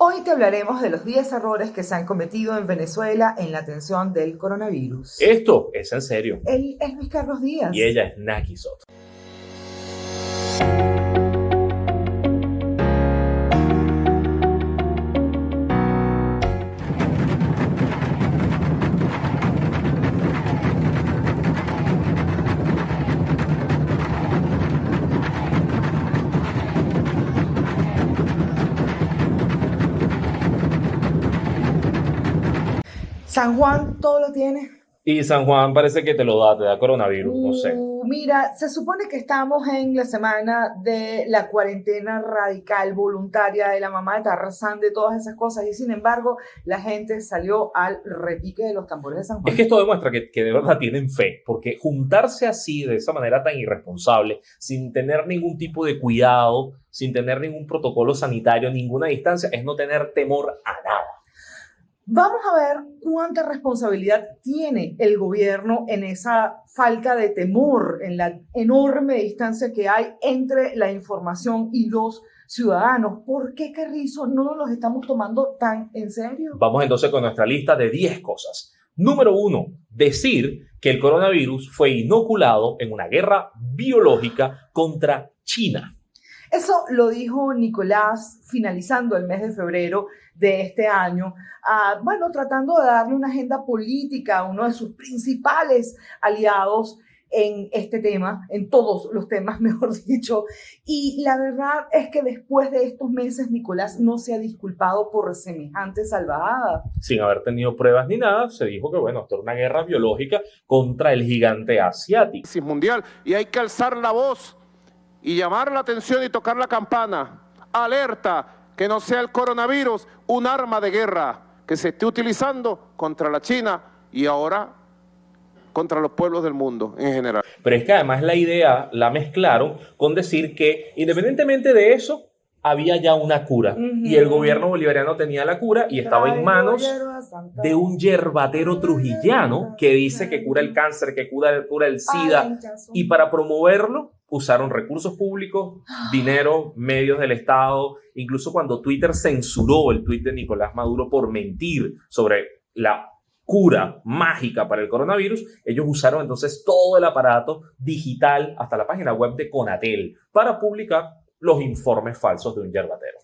Hoy te hablaremos de los 10 errores que se han cometido en Venezuela en la atención del coronavirus. Esto es en serio. Él es Luis Carlos Díaz. Y ella es Naki Soto. San Juan todo lo tiene. Y San Juan parece que te lo da, te da coronavirus, no sé. Uh, mira, se supone que estamos en la semana de la cuarentena radical, voluntaria de la mamá de Tarzán, de todas esas cosas, y sin embargo, la gente salió al repique de los tambores de San Juan. Es que esto demuestra que, que de verdad tienen fe, porque juntarse así, de esa manera tan irresponsable, sin tener ningún tipo de cuidado, sin tener ningún protocolo sanitario, ninguna distancia, es no tener temor a nada. Vamos a ver cuánta responsabilidad tiene el gobierno en esa falta de temor, en la enorme distancia que hay entre la información y los ciudadanos. ¿Por qué, Carrizo, no nos los estamos tomando tan en serio? Vamos entonces con nuestra lista de 10 cosas. Número uno, decir que el coronavirus fue inoculado en una guerra biológica contra China. Eso lo dijo Nicolás finalizando el mes de febrero de este año, ah, bueno, tratando de darle una agenda política a uno de sus principales aliados en este tema, en todos los temas, mejor dicho. Y la verdad es que después de estos meses, Nicolás no se ha disculpado por semejante salvajada. Sin haber tenido pruebas ni nada, se dijo que, bueno, esto era una guerra biológica contra el gigante asiático. Mundial y hay que alzar la voz y llamar la atención y tocar la campana. Alerta, que no sea el coronavirus un arma de guerra que se esté utilizando contra la China y ahora contra los pueblos del mundo en general. Pero es que además la idea la mezclaron con decir que independientemente de eso, había ya una cura. Y el gobierno bolivariano tenía la cura y estaba en manos de un yerbatero trujillano que dice que cura el cáncer, que cura, cura el SIDA. y para promoverlo usaron recursos públicos, dinero, medios del Estado, incluso cuando Twitter censuró el tweet de Nicolás Maduro por mentir sobre la cura mágica para el coronavirus, ellos usaron entonces todo el aparato digital hasta la página web de Conatel para publicar los informes falsos de un yerbatero.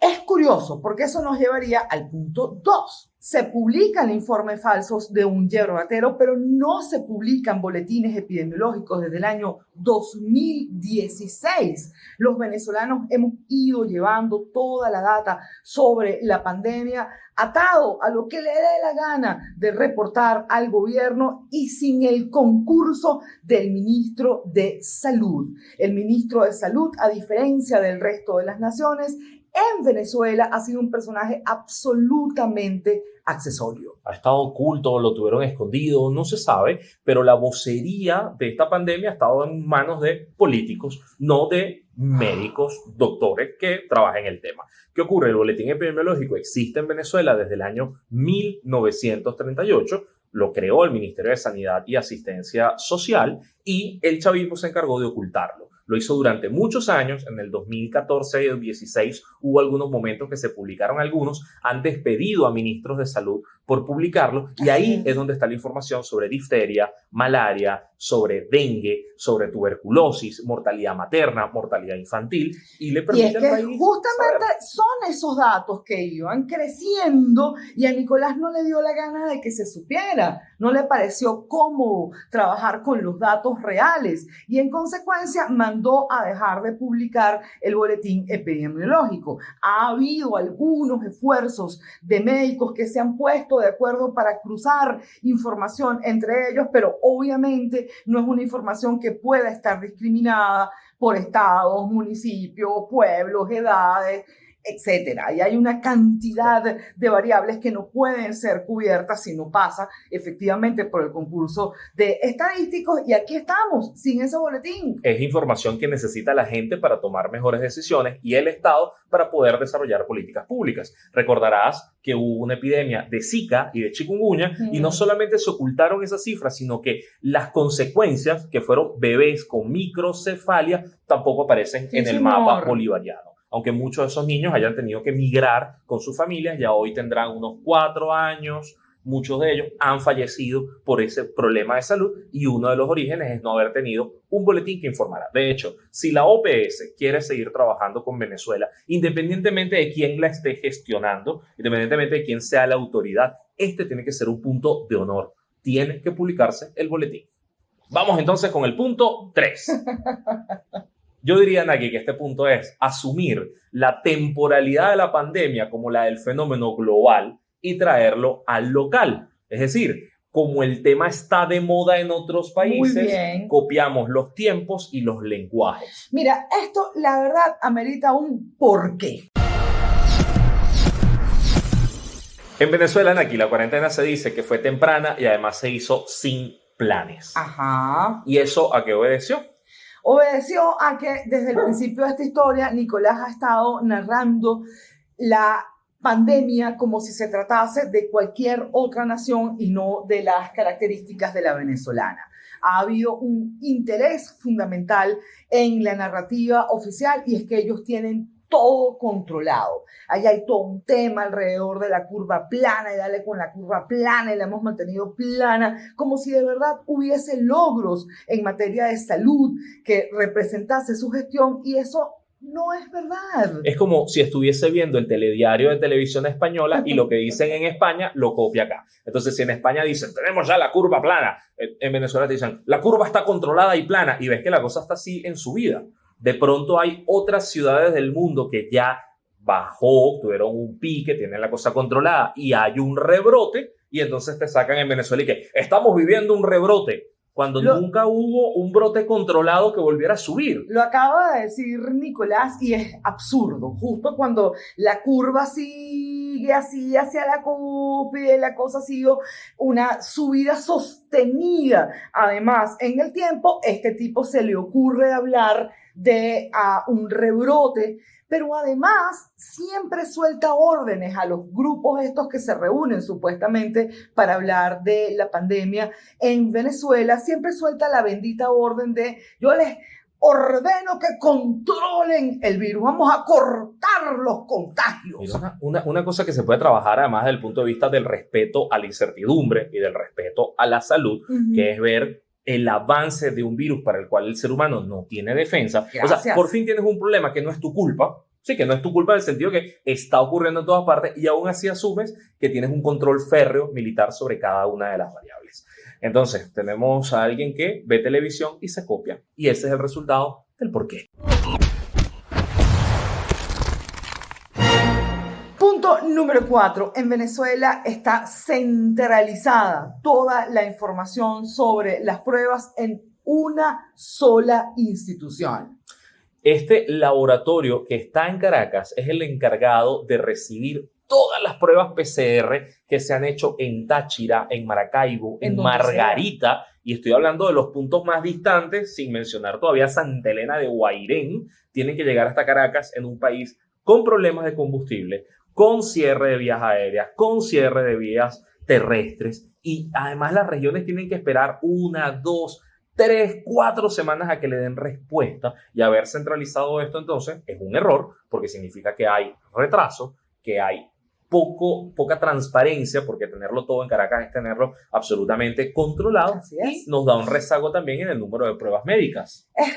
Es curioso porque eso nos llevaría al punto 2. Se publican informes falsos de un yerbatero, pero no se publican boletines epidemiológicos desde el año 2016. Los venezolanos hemos ido llevando toda la data sobre la pandemia atado a lo que le dé la gana de reportar al gobierno y sin el concurso del ministro de Salud. El ministro de Salud, a diferencia del resto de las naciones, en Venezuela ha sido un personaje absolutamente accesorio. Ha estado oculto, lo tuvieron escondido, no se sabe, pero la vocería de esta pandemia ha estado en manos de políticos, no de médicos, doctores que trabajan el tema. ¿Qué ocurre? El boletín epidemiológico existe en Venezuela desde el año 1938 lo creó el Ministerio de Sanidad y Asistencia Social y el chavismo se encargó de ocultarlo. Lo hizo durante muchos años, en el 2014 y 2016 hubo algunos momentos que se publicaron algunos, han despedido a ministros de salud por publicarlo y ahí es donde está la información sobre difteria, malaria, sobre dengue, sobre tuberculosis, mortalidad materna, mortalidad infantil y le permite justamente son esos datos que iban creciendo y a Nicolás no le dio la gana de que se supiera, no le pareció cómodo trabajar con los datos reales y en consecuencia mandó a dejar de publicar el boletín epidemiológico. Ha habido algunos esfuerzos de médicos que se han puesto de acuerdo para cruzar información entre ellos, pero obviamente no es una información que pueda estar discriminada por estados, municipios, pueblos, edades, etcétera. Y hay una cantidad de variables que no pueden ser cubiertas si no pasa efectivamente por el concurso de estadísticos. Y aquí estamos, sin ese boletín. Es información que necesita la gente para tomar mejores decisiones y el Estado para poder desarrollar políticas públicas. Recordarás que hubo una epidemia de Zika y de chikungunya y no solamente se ocultaron esas cifras, sino que las consecuencias, que fueron bebés con microcefalia, tampoco aparecen en el mapa bolivariano. Aunque muchos de esos niños hayan tenido que migrar con sus familias, ya hoy tendrán unos cuatro años, muchos de ellos han fallecido por ese problema de salud y uno de los orígenes es no haber tenido un boletín que informara. De hecho, si la OPS quiere seguir trabajando con Venezuela, independientemente de quién la esté gestionando, independientemente de quién sea la autoridad, este tiene que ser un punto de honor. Tiene que publicarse el boletín. Vamos entonces con el punto 3. Yo diría, Naki, que este punto es asumir la temporalidad de la pandemia como la del fenómeno global y traerlo al local. Es decir, como el tema está de moda en otros países, copiamos los tiempos y los lenguajes. Mira, esto la verdad amerita un porqué. En Venezuela, aquí la cuarentena se dice que fue temprana y además se hizo sin planes. Ajá. ¿Y eso a qué obedeció? Obedeció a que desde el principio de esta historia Nicolás ha estado narrando la pandemia como si se tratase de cualquier otra nación y no de las características de la venezolana. Ha habido un interés fundamental en la narrativa oficial y es que ellos tienen todo controlado. Ahí hay todo un tema alrededor de la curva plana y dale con la curva plana y la hemos mantenido plana, como si de verdad hubiese logros en materia de salud que representase su gestión y eso no es verdad. Es como si estuviese viendo el telediario de televisión española y lo que dicen en España lo copia acá. Entonces, si en España dicen, tenemos ya la curva plana, en Venezuela te dicen, la curva está controlada y plana, y ves que la cosa está así en su vida. De pronto hay otras ciudades del mundo que ya bajó, tuvieron un pique, tienen la cosa controlada y hay un rebrote, y entonces te sacan en Venezuela y que estamos viviendo un rebrote cuando nunca hubo un brote controlado que volviera a subir. Lo acaba de decir Nicolás y es absurdo. Justo cuando la curva sigue así hacia la cúpula la cosa ha sido una subida sostenida. Además, en el tiempo, este tipo se le ocurre hablar de uh, un rebrote pero además siempre suelta órdenes a los grupos estos que se reúnen supuestamente para hablar de la pandemia en Venezuela, siempre suelta la bendita orden de yo les ordeno que controlen el virus, vamos a cortar los contagios. Una, una, cosa que se puede trabajar además desde el punto de vista del respeto a la incertidumbre y del respeto a la salud, que es ver el avance de un virus para el cual el ser humano no tiene defensa. O sea, por fin tienes un problema que no es tu culpa, sí, que no es tu culpa en el sentido que está ocurriendo en todas partes y aún así asumes que tienes un control férreo militar sobre cada una de las variables. Entonces, tenemos a alguien que ve televisión y se copia. Y ese es el resultado del por número cuatro, en Venezuela está centralizada toda la información sobre las pruebas en una sola institución. Este laboratorio que está en Caracas es el encargado de recibir todas las pruebas PCR que se han hecho en Táchira, en Maracaibo, en, Margarita, y estoy hablando de los puntos más distantes, sin mencionar todavía Santa Elena de Guairén, tienen que llegar hasta Caracas en un país con problemas de combustible, con cierre de vías aéreas, con cierre de vías terrestres. Y además las regiones tienen que esperar una, dos, tres, cuatro semanas a que le den respuesta. Y haber centralizado esto entonces es un error porque significa que hay retraso, que hay poco, poca transparencia, porque tenerlo todo en Caracas es tenerlo absolutamente controlado y nos da un rezago también en el número de pruebas médicas. Es,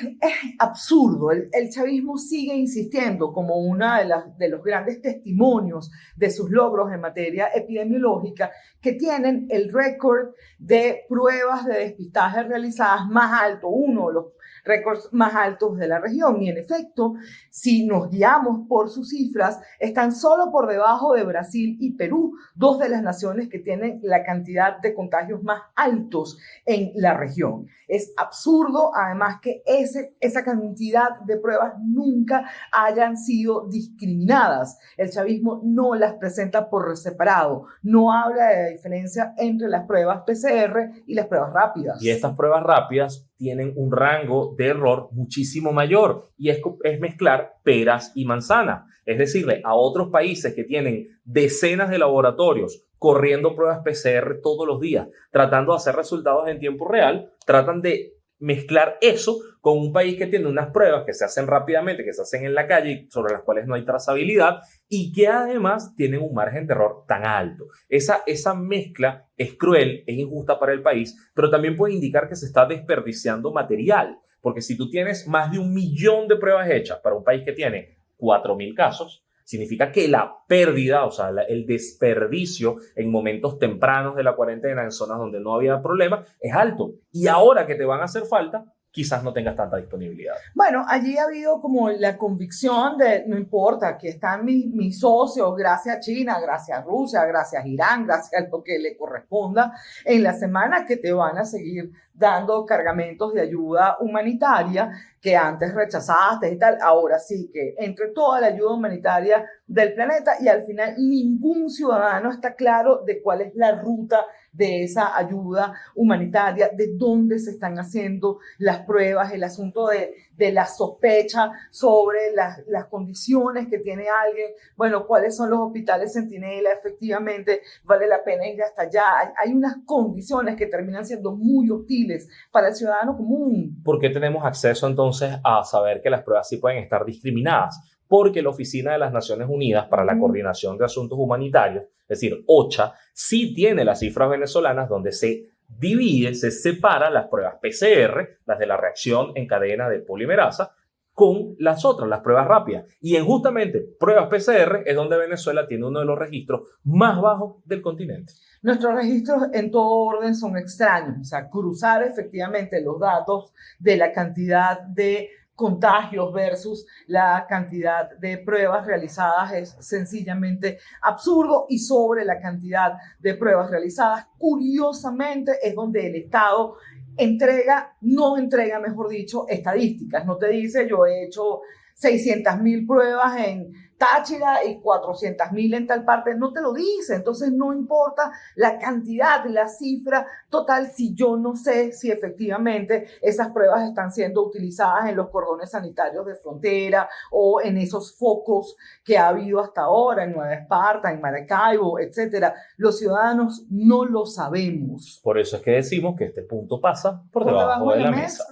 absurdo, el, el, chavismo sigue insistiendo como uno de, las, de los grandes testimonios de sus logros en materia epidemiológica, que tienen el récord de pruebas de despistaje realizadas más alto, uno de los récords más altos de la región. Y en efecto, si nos guiamos por sus cifras, están solo por debajo de Brasil y Perú, dos de las naciones que tienen la cantidad de contagios más altos en la región. Es absurdo, además, que ese, esa cantidad de pruebas nunca hayan sido discriminadas. El chavismo no las presenta por separado, no habla de la diferencia entre las pruebas PCR y las pruebas rápidas. Y estas pruebas rápidas tienen un rango de error muchísimo mayor y es, es mezclar peras y manzanas. Es decirle a otros países que tienen decenas de laboratorios corriendo pruebas PCR todos los días, tratando de hacer resultados en tiempo real, tratan de mezclar eso con un país que tiene unas pruebas que se hacen rápidamente, que se hacen en la calle, sobre las cuales no hay trazabilidad y que además tienen un margen de error tan alto. Esa, esa mezcla es cruel, es injusta para el país, pero también puede indicar que se está desperdiciando material, porque si tú tienes más de un millón de pruebas hechas para un país que tiene 4.000 casos, significa que la pérdida, o sea, el desperdicio en momentos tempranos de la cuarentena, en zonas donde no había problema, es alto. Y ahora que te van a hacer falta, quizás no tengas tanta disponibilidad. Bueno, allí ha habido como la convicción de, no importa, aquí están mis, mis socios, gracias a China, gracias a Rusia, gracias a Irán, gracias a lo que le corresponda, en la semana que te van a seguir dando cargamentos de ayuda humanitaria que antes rechazaste y tal. Ahora sí que entre toda la ayuda humanitaria del planeta y al final ningún ciudadano está claro de cuál es la ruta de esa ayuda humanitaria, de dónde se están haciendo las pruebas, el asunto de, de la sospecha sobre las, las condiciones que tiene alguien, bueno, cuáles son los hospitales centinela, efectivamente vale la pena ir hasta allá. Hay, hay unas condiciones que terminan siendo muy hostiles para el ciudadano común. ¿Por qué tenemos acceso entonces a saber que las pruebas sí pueden estar discriminadas? Porque la Oficina de las Naciones Unidas para la Coordinación de Asuntos Humanitarios, es decir, OCHA, sí tiene las cifras venezolanas donde se divide, se separa las pruebas PCR, las de la reacción en cadena de polimerasa, con las otras, las pruebas rápidas. Y en justamente pruebas PCR es donde Venezuela tiene uno de los registros más bajos del continente. Nuestros registros en todo orden son extraños, o sea, cruzar efectivamente los datos de la cantidad de contagios versus la cantidad de pruebas realizadas es sencillamente absurdo y sobre la cantidad de pruebas realizadas, curiosamente es donde el Estado entrega, no entrega, mejor dicho, estadísticas, no te dice yo he hecho 600 mil pruebas en Táchira y 400 mil en tal parte, no te lo dice. Entonces no importa la cantidad, la cifra total, si yo no sé si efectivamente esas pruebas están siendo utilizadas en los cordones sanitarios de frontera o en esos focos que ha habido hasta ahora en Nueva Esparta, en Maracaibo, etcétera. Los ciudadanos no lo sabemos. Por eso es que decimos que este punto pasa por, debajo, de, la, mesa.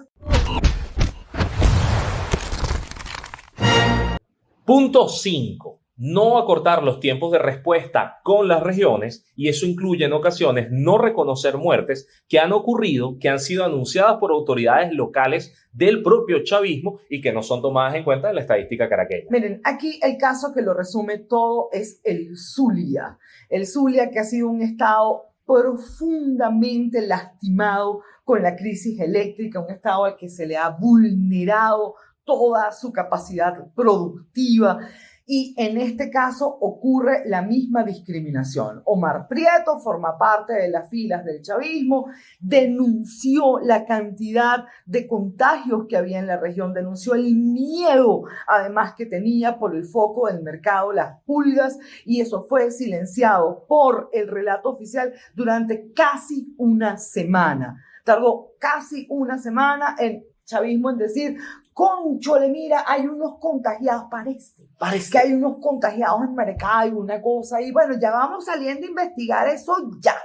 Punto 5. No acortar los tiempos de respuesta con las regiones y eso incluye en ocasiones no reconocer muertes que han ocurrido, que han sido anunciadas por autoridades locales del propio chavismo y que no son tomadas en cuenta en la estadística caraqueña. Miren, aquí el caso que lo resume todo es el Zulia. El Zulia que ha sido un estado profundamente lastimado con la crisis eléctrica, un estado al que se le ha vulnerado toda su capacidad productiva. Y en este caso ocurre la misma discriminación. Omar Prieto forma parte de las filas del chavismo, denunció la cantidad de contagios que había en la región, denunció el miedo además que tenía por el foco del mercado, las pulgas, y eso fue silenciado por el relato oficial durante casi una semana. Tardó casi una semana en chavismo en decir, conchole, mira, hay unos contagiados, parece, parece que hay unos contagiados en Maracaibo, una cosa, y bueno, ya vamos saliendo a investigar eso ya.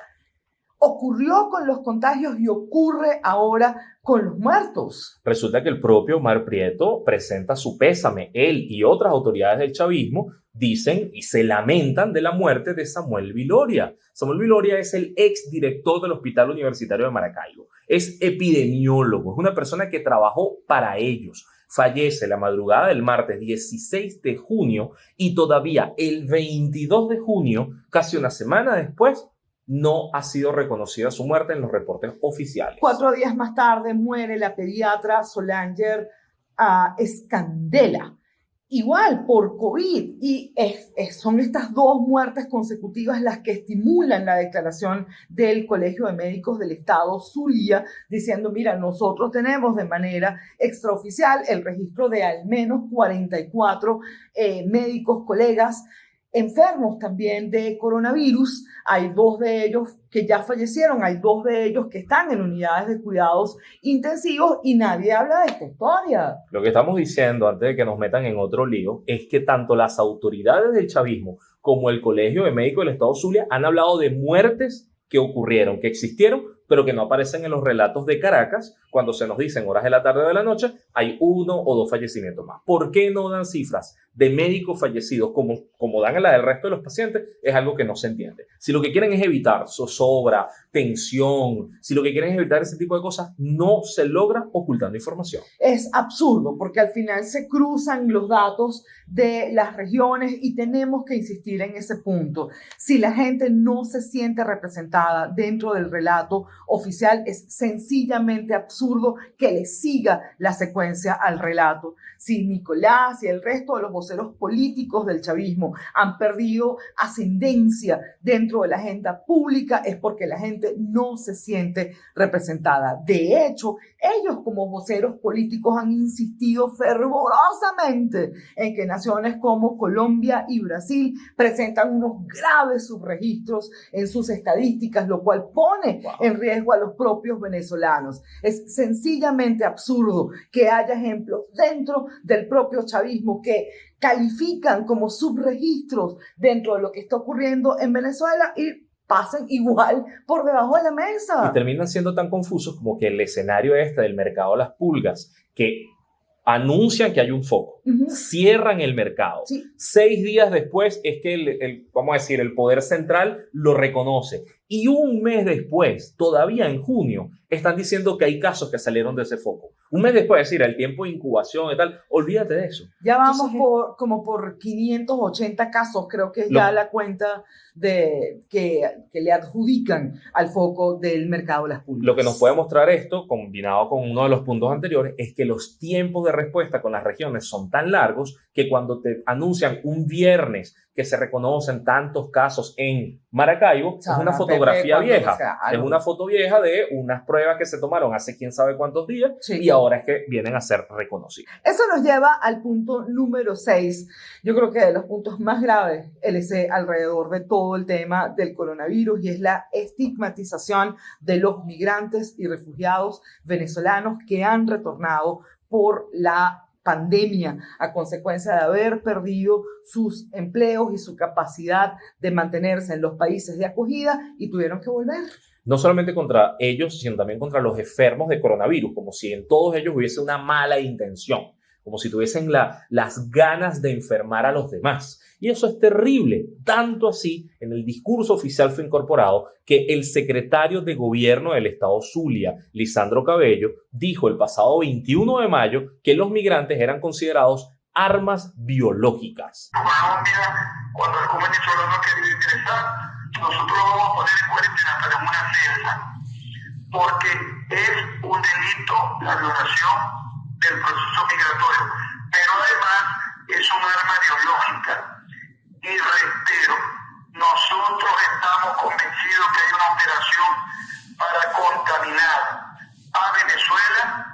Ocurrió con los contagios y ocurre ahora con los muertos. Resulta que el propio Omar Prieto presenta su pésame. Él y otras autoridades del chavismo dicen y se lamentan de la muerte de Samuel Viloria. Samuel Viloria es el ex director del Hospital Universitario de Maracaibo. Es epidemiólogo, es una persona que trabajó para ellos. Fallece la madrugada del martes 16 de junio y todavía el 22 de junio, casi una semana después, no ha sido reconocida su muerte en los reportes oficiales. Cuatro días más tarde muere la pediatra Solanger uh, Escandela igual por COVID. Y son estas dos muertes consecutivas las que estimulan la declaración del Colegio de Médicos del Estado Zulia, diciendo, mira, nosotros tenemos de manera extraoficial el registro de al menos 44 eh, médicos colegas enfermos también de coronavirus. Hay dos de ellos que ya fallecieron, hay dos de ellos que están en unidades de cuidados intensivos y nadie habla de esta historia. Lo que estamos diciendo antes de que nos metan en otro lío es que tanto las autoridades del chavismo como el Colegio de Médicos del Estado Zulia han hablado de muertes que ocurrieron, que existieron, pero que no aparecen en los relatos de Caracas cuando se nos dicen horas de la tarde o de la noche, hay uno o dos fallecimientos más. ¿Por qué no dan cifras de médicos fallecidos como, como dan a la del resto de los pacientes? Es algo que no se entiende. Si lo que quieren es evitar zozobra, tensión, si lo que quieren es evitar ese tipo de cosas, no se logra ocultando información. Es absurdo porque al final se cruzan los datos de las regiones y tenemos que insistir en ese punto. Si la gente no se siente representada dentro del relato oficial, es sencillamente absurdo que le siga la secuencia al relato. Si Nicolás y el resto de los voceros políticos del chavismo han perdido ascendencia dentro de la agenda pública, es porque la gente no se siente representada. De hecho, ellos como voceros políticos han insistido fervorosamente en que naciones como Colombia y Brasil presentan unos graves subregistros en sus estadísticas, lo cual pone en riesgo a los propios venezolanos. Es sencillamente absurdo que haya ejemplos dentro del propio chavismo que califican como subregistros dentro de lo que está ocurriendo en Venezuela y pasan igual por debajo de la mesa. Y terminan siendo tan confusos como que el escenario este del mercado de las pulgas, que anuncian que hay un foco, cierran el mercado. Seis días después es que el, vamos a decir, el poder central lo reconoce. Y un mes después, todavía en junio, están diciendo que hay casos que salieron de ese foco. Un mes después, es decir, el tiempo de incubación y tal, olvídate de eso. Ya vamos por, como por 580 casos, creo que es ya la cuenta de, que, que, le adjudican al foco del mercado de las pulgas. Lo que nos puede mostrar esto, combinado con uno de los puntos anteriores, es que los tiempos de respuesta con las regiones son tan largos que cuando te anuncian un viernes que se reconocen tantos casos en Maracaibo, es una fotografía vieja. es una foto vieja de unas pruebas que se tomaron hace quién sabe cuántos días y ahora es que vienen a ser reconocidas. Eso nos lleva al punto número 6. Yo creo que de los puntos más graves, LC, alrededor de todo el tema del coronavirus y es la estigmatización de los migrantes y refugiados venezolanos que han retornado por la pandemia a consecuencia de haber perdido sus empleos y su capacidad de mantenerse en los países de acogida y tuvieron que volver. No solamente contra ellos, sino también contra los enfermos de coronavirus, como si en todos ellos hubiese una mala intención, como si tuviesen la, las ganas de enfermar a los demás. Y eso es terrible, tanto así en el discurso oficial fue incorporado que el secretario de gobierno del estado Zulia, Lisandro Cabello, dijo el pasado 21 de mayo que los migrantes eran considerados armas biológicas. Querido ingresar, nosotros vamos a poner en una porque es un delito la violación del proceso migratorio, pero además es un arma biológica y reitero, nosotros estamos convencidos que hay una operación para contaminar a Venezuela.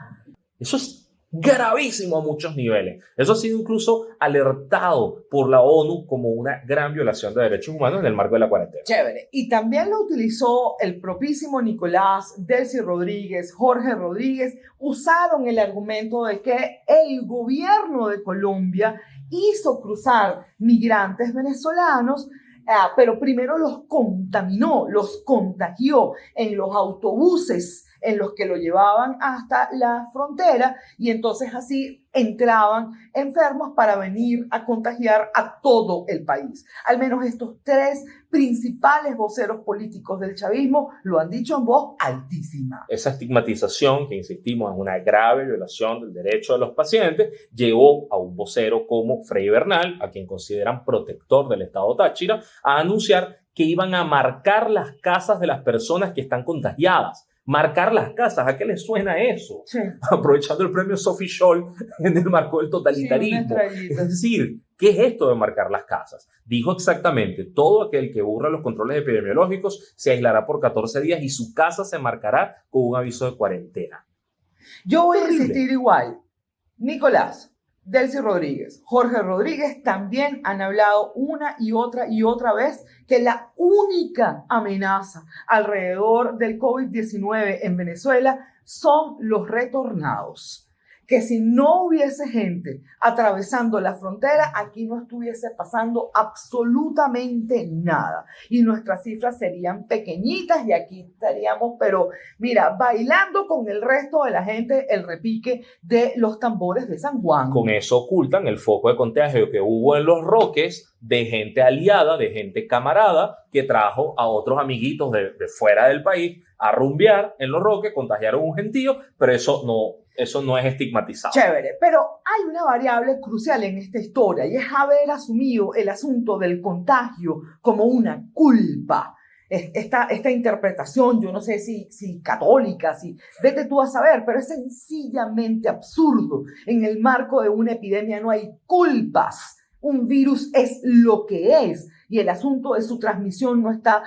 Eso es gravísimo a muchos niveles. Eso ha sido incluso alertado por la ONU como una gran violación de derechos humanos en el marco de la cuarentena. Chévere. Y también lo utilizó el propísimo Nicolás, Delcy Rodríguez, Jorge Rodríguez, usaron el argumento de que el gobierno de Colombia hizo cruzar migrantes venezolanos, ah, pero primero los contaminó, los contagió en los autobuses en los que lo llevaban hasta la frontera y entonces así entraban enfermos para venir a contagiar a todo el país. Al menos estos tres principales voceros políticos del chavismo lo han dicho en voz altísima. Esa estigmatización, que insistimos es una grave violación del derecho de los pacientes, llevó a un vocero como Frei Bernal, a quien consideran protector del Estado Táchira, a anunciar que iban a marcar las casas de las personas que están contagiadas marcar las casas. ¿A qué le suena eso? Aprovechando el premio Sophie Scholl en el marco del totalitarismo. es decir, ¿qué es esto de marcar las casas? Dijo exactamente, todo aquel que burra los controles epidemiológicos se aislará por 14 días y su casa se marcará con un aviso de cuarentena. Yo voy a insistir igual. Nicolás, Delcy Rodríguez, Jorge Rodríguez también han hablado una y otra y otra vez que la única amenaza alrededor del COVID-19 en Venezuela son los retornados que si no hubiese gente atravesando la frontera, aquí no estuviese pasando absolutamente nada. Y nuestras cifras serían pequeñitas y aquí estaríamos, pero mira, bailando con el resto de la gente el repique de los tambores de San Juan. Con eso ocultan el foco de contagio que hubo en los Roques de gente aliada, de gente camarada, que trajo a otros amiguitos de, de fuera del país a rumbear en los Roques, contagiaron un gentío, pero eso no eso no es estigmatizado. Chévere, pero hay una variable crucial en esta historia y es haber asumido el asunto del contagio como una culpa. Esta, esta interpretación, yo no sé si, si católica, si vete tú a saber, pero es sencillamente absurdo. En el marco de una epidemia no hay culpas. Un virus es lo que es y el asunto de su transmisión no está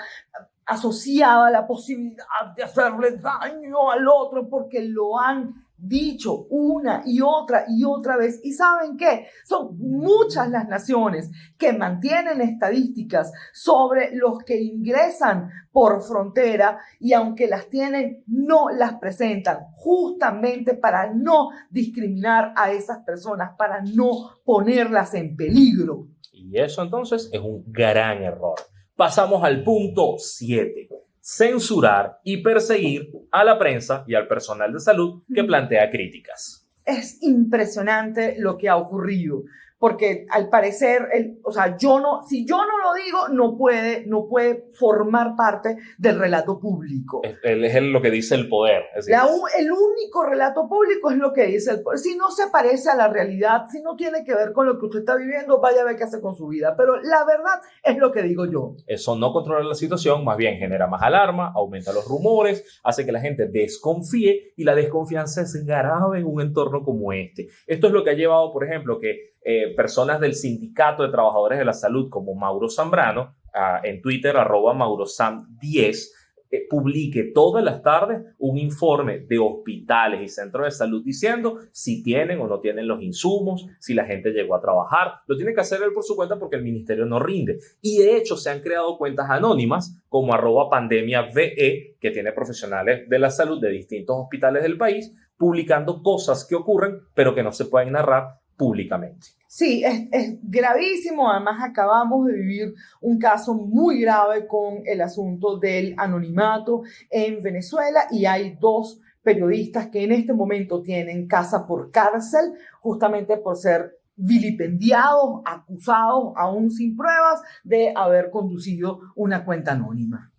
asociado a la posibilidad de hacerle daño al otro porque lo han dicho una y otra y otra vez. ¿Y saben qué? Son muchas las naciones que mantienen estadísticas sobre los que ingresan por frontera y aunque las tienen, no las presentan justamente para no discriminar a esas personas, para no ponerlas en peligro. Y eso entonces es un gran error. Pasamos al punto 7 censurar y perseguir a la prensa y al personal de salud que plantea críticas. Es impresionante lo que ha ocurrido porque al parecer, el, o sea, yo no, si yo no lo digo, no puede, no puede formar parte del relato público. Él es lo que dice el poder. el único relato público es lo que dice el poder. Si no se parece a la realidad, si no tiene que ver con lo que usted está viviendo, vaya a ver qué hace con su vida. Pero la verdad es lo que digo yo. Eso no controla la situación, más bien genera más alarma, aumenta los rumores, hace que la gente desconfíe y la desconfianza es grave en un entorno como este. Esto es lo que ha llevado, por ejemplo, que eh, personas del Sindicato de Trabajadores de la Salud como Mauro Zambrano, ah, en Twitter arroba maurosam10, eh, publique todas las tardes un informe de hospitales y centros de salud diciendo si tienen o no tienen los insumos, si la gente llegó a trabajar. Lo tiene que hacer él por su cuenta porque el ministerio no rinde. Y de hecho se han creado cuentas anónimas como arroba pandemia VE, que tiene profesionales de la salud de distintos hospitales del país, publicando cosas que ocurren pero que no se pueden narrar públicamente. Sí, es, gravísimo. Además, acabamos de vivir un caso muy grave con el asunto del anonimato en Venezuela y hay dos periodistas que en este momento tienen casa por cárcel justamente por ser vilipendiados, acusados, aún sin pruebas, de haber conducido una cuenta anónima.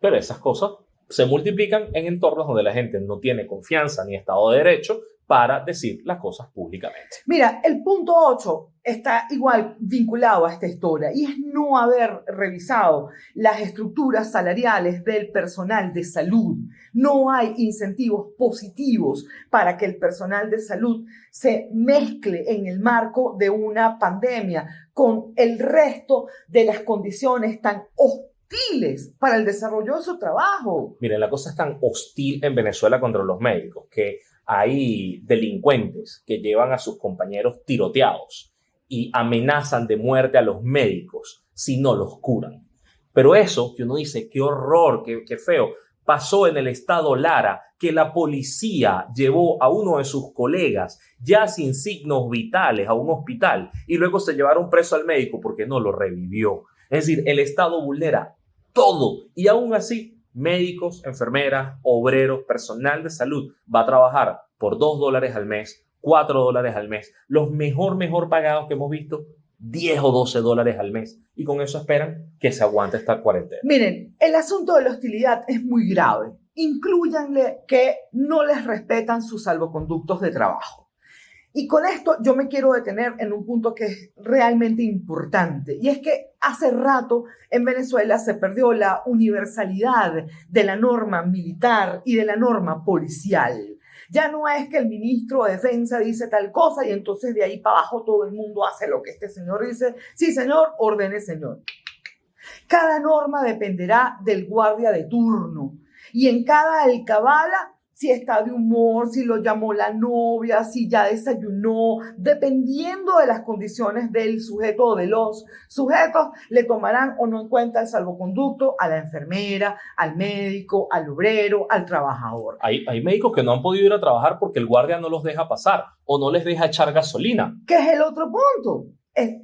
Pero esas cosas se multiplican en entornos donde la gente no tiene confianza ni Estado de Derecho para decir las cosas públicamente. Mira, el punto 8 está igual vinculado a esta historia y es no haber revisado las estructuras salariales del personal de salud. No hay incentivos positivos para que el personal de salud se mezcle en el marco de una pandemia con el resto de las condiciones tan hostiles para el desarrollo de su trabajo. Miren, la cosa es tan hostil en Venezuela contra los médicos que hay delincuentes que llevan a sus compañeros tiroteados y amenazan de muerte a los médicos si no los curan. Pero eso que uno dice, qué horror, qué, qué feo, pasó en el estado Lara, que la policía llevó a uno de sus colegas ya sin signos vitales a un hospital y luego se llevaron preso al médico porque no lo revivió. Es decir, el estado vulnera todo y aún así médicos, enfermeras, obreros, personal de salud va a trabajar por 2 dólares al mes, 4 dólares al mes, los mejor, mejor pagados que hemos visto, 10 o 12 dólares al mes. Y con eso esperan que se aguante esta cuarentena. Miren, el asunto de la hostilidad es muy grave. Incluyanle que no les respetan sus salvoconductos de trabajo. Y con esto yo me quiero detener en un punto que es realmente importante, y es que hace rato en Venezuela se perdió la universalidad de la norma militar y de la norma policial. Ya no es que el ministro de Defensa dice tal cosa y entonces de ahí para abajo todo el mundo hace lo que este señor dice. Sí, señor, ordene, señor. Cada norma dependerá del guardia de turno y en cada alcabala si está de humor, si lo llamó la novia, si ya desayunó, dependiendo de las condiciones del sujeto o de los sujetos, le tomarán o no en cuenta el salvoconducto a la enfermera, al médico, al obrero, al trabajador. Hay, hay médicos que no han podido ir a trabajar porque el guardia no los deja pasar o no les deja echar gasolina. ¿Qué es el otro punto?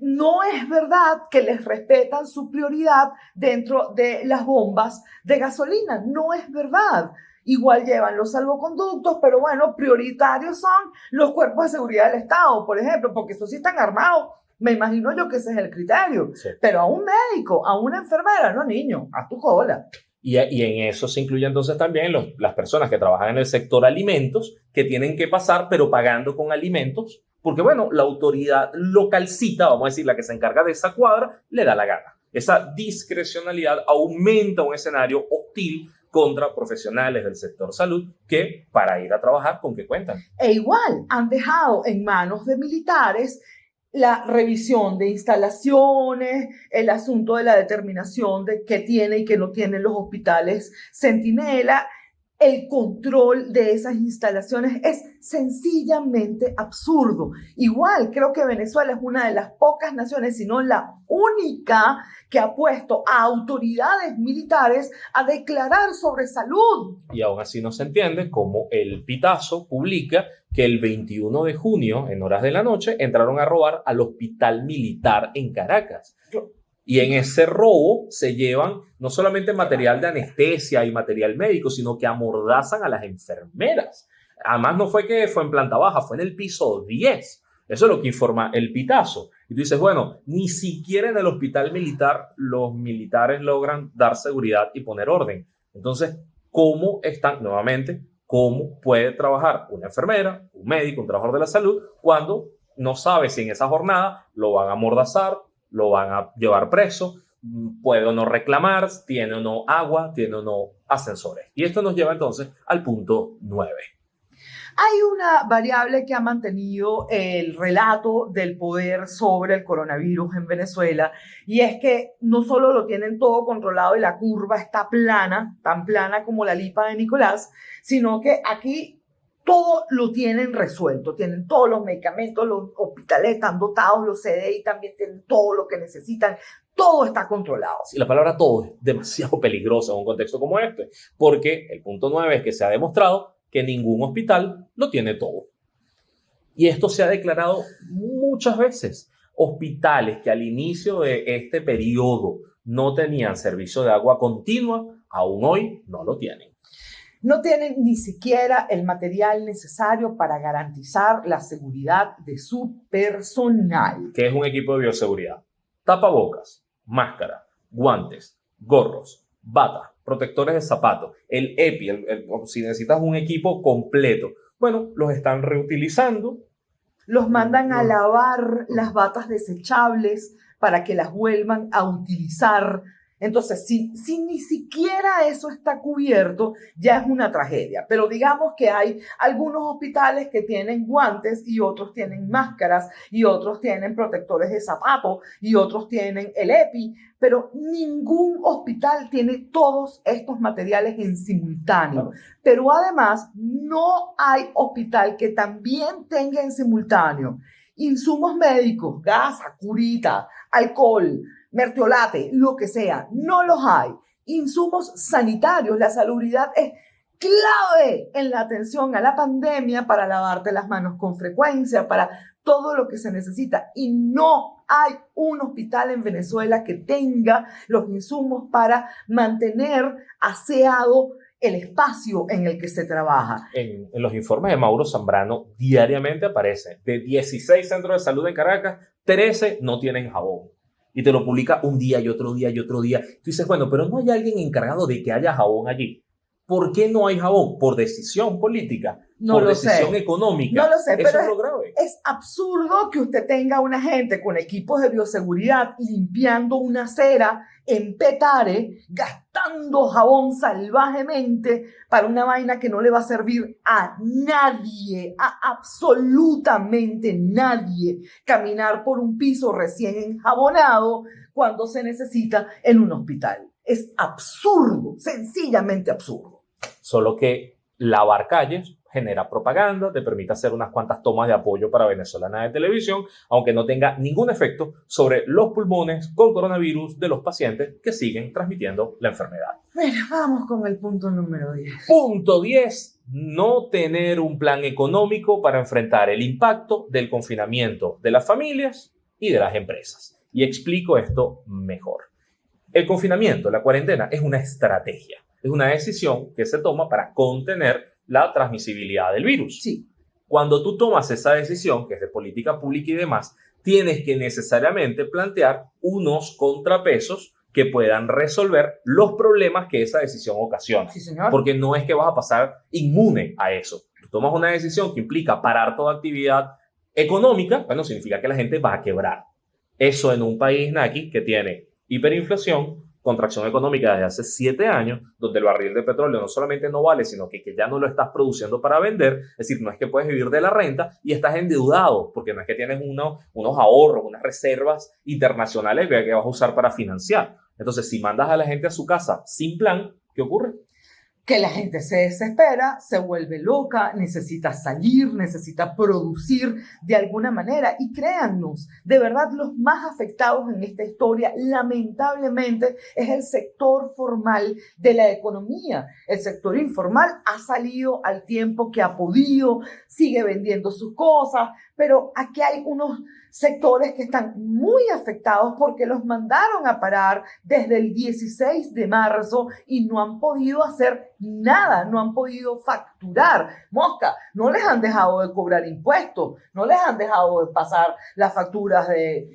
no es verdad que les respetan su prioridad dentro de las bombas de gasolina. No es verdad. Igual llevan los salvoconductos, pero bueno, prioritarios son los cuerpos de seguridad del Estado, por ejemplo, porque esos sí están armados. Me imagino yo que ese es el criterio. Pero a un médico, a una enfermera, no niño, a tu cola. Y, y, en eso se incluye entonces también los, las personas que trabajan en el sector alimentos, que tienen que pasar, pero pagando con alimentos, porque bueno, la autoridad localcita, vamos a decir, la que se encarga de esa cuadra, le da la gana. Esa discrecionalidad aumenta un escenario hostil contra profesionales del sector salud que para ir a trabajar con qué cuentan. E igual han dejado en manos de militares la revisión de instalaciones, el asunto de la determinación de qué tiene y qué no tienen los hospitales Centinela el control de esas instalaciones es sencillamente absurdo. Igual, creo que Venezuela es una de las pocas naciones, si no la única, que ha puesto a autoridades militares a declarar sobre salud. Y aún así no se entiende cómo el Pitazo publica que el 21 de junio, en horas de la noche, entraron a robar al hospital militar en Caracas. Y en ese robo se llevan no solamente material de anestesia y material médico, sino que amordazan a las enfermeras. Además, no fue que fue en planta baja, fue en el piso 10. Eso es lo que informa el pitazo. Y tú dices, bueno, ni siquiera en el hospital militar los militares logran dar seguridad y poner orden. Entonces, ¿cómo están, nuevamente, cómo puede trabajar una enfermera, un médico, un trabajador de la salud, cuando no sabe si en esa jornada lo van a amordazar, lo van a llevar preso, puede o no reclamar, tiene o no agua, tiene o no ascensores. Y esto nos lleva entonces al punto 9. Hay una variable que ha mantenido el relato del poder sobre el coronavirus en Venezuela y es que no solo lo tienen todo controlado y la curva está plana, tan plana como la lipa de Nicolás, sino que aquí todo lo tienen resuelto, tienen todos los medicamentos, los hospitales están dotados, los CDI también tienen todo lo que necesitan, todo está controlado. Y la palabra todo es demasiado peligrosa en un contexto como este, porque el punto nueve es que se ha demostrado que ningún hospital lo tiene todo. Y esto se ha declarado muchas veces. Hospitales que al inicio de este periodo no tenían servicio de agua continua, aún hoy no lo tienen no tienen ni siquiera el material necesario para garantizar la seguridad de su personal. ¿Qué es un equipo de bioseguridad? Tapabocas, máscara, guantes, gorros, bata, protectores de zapatos, el EPI, si necesitas un equipo completo. Bueno, los están reutilizando. Los mandan a lavar las batas desechables para que las vuelvan a utilizar entonces, si, si ni siquiera eso está cubierto, ya es una tragedia. Pero digamos que hay algunos hospitales que tienen guantes y otros tienen máscaras y otros tienen protectores de zapato y otros tienen el EPI, pero ningún hospital tiene todos estos materiales en simultáneo. Pero además, no hay hospital que también tenga en simultáneo insumos médicos, gasa, curita, alcohol, mertiolate, lo que sea, no los hay. Insumos sanitarios, la salubridad es clave en la atención a la pandemia para lavarte las manos con frecuencia, para todo lo que se necesita. Y no hay un hospital en Venezuela que tenga los insumos para mantener aseado el espacio en el que se trabaja. En, en, los informes de Mauro Zambrano diariamente aparece, de 16 centros de salud en Caracas, 13 no tienen jabón y te lo publica un día y otro día y otro día. Tú dices, bueno, pero no hay alguien encargado de que haya jabón allí. ¿Por qué no hay jabón? Por decisión política, no por decisión económica. No lo sé, pero es, lo grave. es absurdo que usted tenga una gente con equipos de bioseguridad limpiando una acera en Petare, gastando jabón salvajemente para una vaina que no le va a servir a nadie, a absolutamente nadie, caminar por un piso recién enjabonado cuando se necesita en un hospital. Es absurdo, sencillamente absurdo. Solo que lavar calles, genera propaganda, te permite hacer unas cuantas tomas de apoyo para venezolana de televisión, aunque no tenga ningún efecto sobre los pulmones con coronavirus de los pacientes que siguen transmitiendo la enfermedad. Bueno, vamos con el punto número 10. Punto 10. No tener un plan económico para enfrentar el impacto del confinamiento de las familias y de las empresas. Y explico esto mejor. El confinamiento, la cuarentena, es una estrategia, es una decisión que se toma para contener la transmisibilidad del virus. Sí. Cuando tú tomas esa decisión, que es de política pública y demás, tienes que necesariamente plantear unos contrapesos que puedan resolver los problemas que esa decisión ocasiona. Sí, señor. Porque no es que vas a pasar inmune a eso. Tú tomas una decisión que implica parar toda actividad económica, bueno, significa que la gente va a quebrar. Eso en un país, Naki, que tiene hiperinflación, contracción económica desde hace siete años, donde el barril de petróleo no solamente no vale, sino que, ya no lo estás produciendo para vender. Es decir, no es que puedes vivir de la renta y estás endeudado, porque no es que tienes uno, unos ahorros, unas reservas internacionales que vas a usar para financiar. Entonces, si mandas a la gente a su casa sin plan, ¿qué ocurre? Que la gente se desespera, se vuelve loca, necesita salir, necesita producir de alguna manera. Y créannos, de verdad los más afectados en esta historia, lamentablemente, es el sector formal de la economía. El sector informal ha salido al tiempo que ha podido, sigue vendiendo sus cosas, pero aquí hay unos sectores que están muy afectados porque los mandaron a parar desde el 16 de marzo y no han podido hacer nada, no han podido facturar. Mosca, no les han dejado de cobrar impuestos, no les han dejado de pasar las facturas de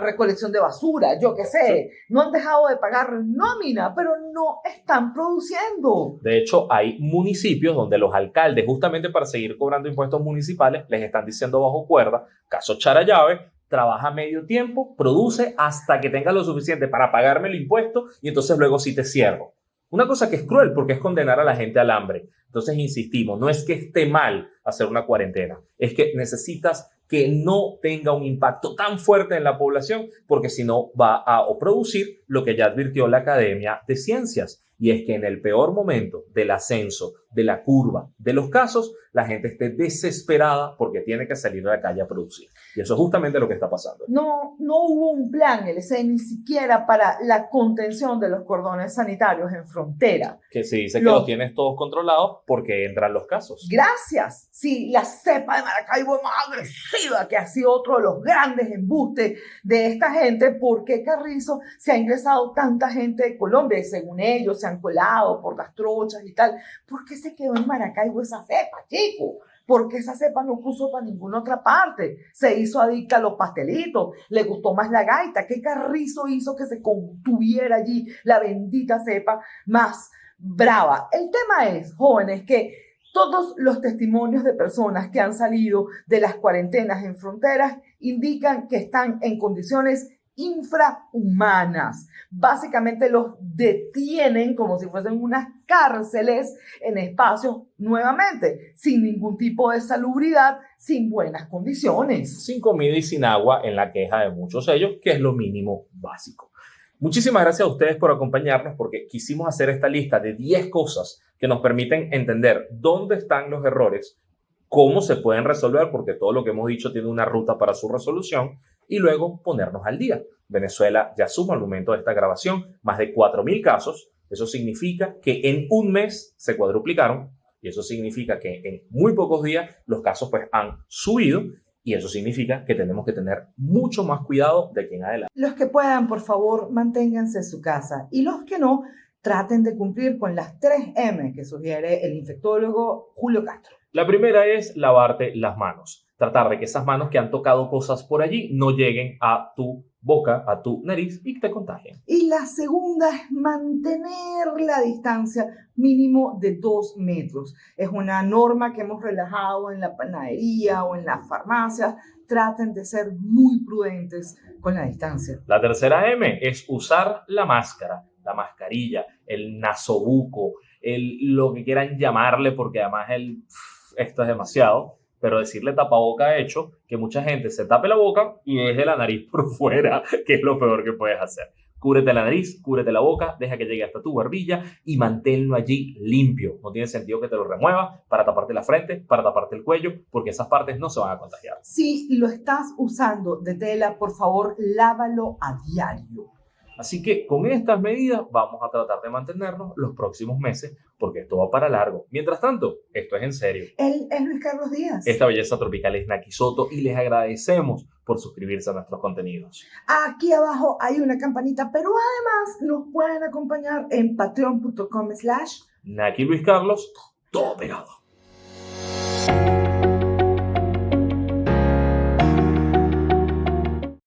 recolección de basura, yo qué sé, no han dejado de pagar nómina, pero no están produciendo. De hecho, hay municipios donde los alcaldes, justamente para seguir cobrando impuestos municipales, les están diciendo bajo cuerda, caso Charayave, trabaja medio tiempo, produce hasta que tenga lo suficiente para pagarme el impuesto y entonces luego sí te cierro. Una cosa que es cruel porque es condenar a la gente al hambre. Entonces, insistimos, no es que esté mal hacer una cuarentena, es que necesitas que no tenga un impacto tan fuerte en la población porque si no va a producir lo que ya advirtió la Academia de Ciencias y es que en el peor momento del ascenso de la curva de los casos, la gente esté desesperada porque tiene que salir a la calle a producir. Y eso es justamente lo que está pasando. No, no hubo un plan, LC, ni siquiera para la contención de los cordones sanitarios en frontera. Que se dice que lo tienes todos controlados porque entran los casos. Gracias. Sí, la cepa de Maracaibo es más agresiva, que ha sido otro de los grandes embustes de esta gente. ¿Por qué Carrizo se ha ingresado tanta gente de Colombia? Y según ellos, se han colado por las trochas y tal. ¿Por qué se quedó en Maracaibo esa cepa, chico? Porque esa cepa no puso para ninguna otra parte. Se hizo adicta a los pastelitos, le gustó más la gaita. ¿Qué carrizo hizo que se contuviera allí la bendita cepa más brava? El tema es, jóvenes, que todos los testimonios de personas que han salido de las cuarentenas en fronteras indican que están en condiciones infrahumanas. Básicamente los detienen como si fuesen unas cárceles en espacios nuevamente, sin ningún tipo de salubridad, sin buenas condiciones. Sin comida y sin agua en la queja de muchos de ellos, que es lo mínimo básico. Muchísimas gracias a ustedes por acompañarnos porque quisimos hacer esta lista de 10 cosas que nos permiten entender dónde están los errores, cómo se pueden resolver, porque todo lo que hemos dicho tiene una ruta para su resolución y luego ponernos al día. Venezuela ya suma al momento de esta grabación más de 4.000 casos. Eso significa que en un mes se cuadruplicaron y eso significa que en muy pocos días los casos pues han subido y eso significa que tenemos que tener mucho más cuidado de aquí en adelante. Los que puedan, por favor, manténganse en su casa y los que no, traten de cumplir con las 3 M que sugiere el infectólogo Julio Castro. La primera es lavarte las manos tratar de que esas manos que han tocado cosas por allí no lleguen a tu boca, a tu nariz y te contagien. Y la segunda es mantener la distancia mínimo de dos metros. Es una norma que hemos relajado en la panadería o en las farmacias. Traten de ser muy prudentes con la distancia. La tercera M es usar la máscara, la mascarilla, el nasobuco, el, lo que quieran llamarle, porque además el, esto es demasiado pero decirle tapaboca ha hecho que mucha gente se tape la boca y deje la nariz por fuera, que es lo peor que puedes hacer. Cúbrete la nariz, cúbrete la boca, deja que llegue hasta tu barbilla y manténlo allí limpio. No tiene sentido que te lo remuevas para taparte la frente, para taparte el cuello, porque esas partes no se van a contagiar. Si lo estás usando de tela, por favor, lávalo a diario. Así que con estas medidas vamos a tratar de mantenernos los próximos meses porque esto va para largo. Mientras tanto, esto es en serio. Él es Luis Carlos Díaz. Esta belleza tropical es Naki Soto y les agradecemos por suscribirse a nuestros contenidos. Aquí abajo hay una campanita, pero además nos pueden acompañar en patreon.com slash Naki Luis Carlos, todo pegado.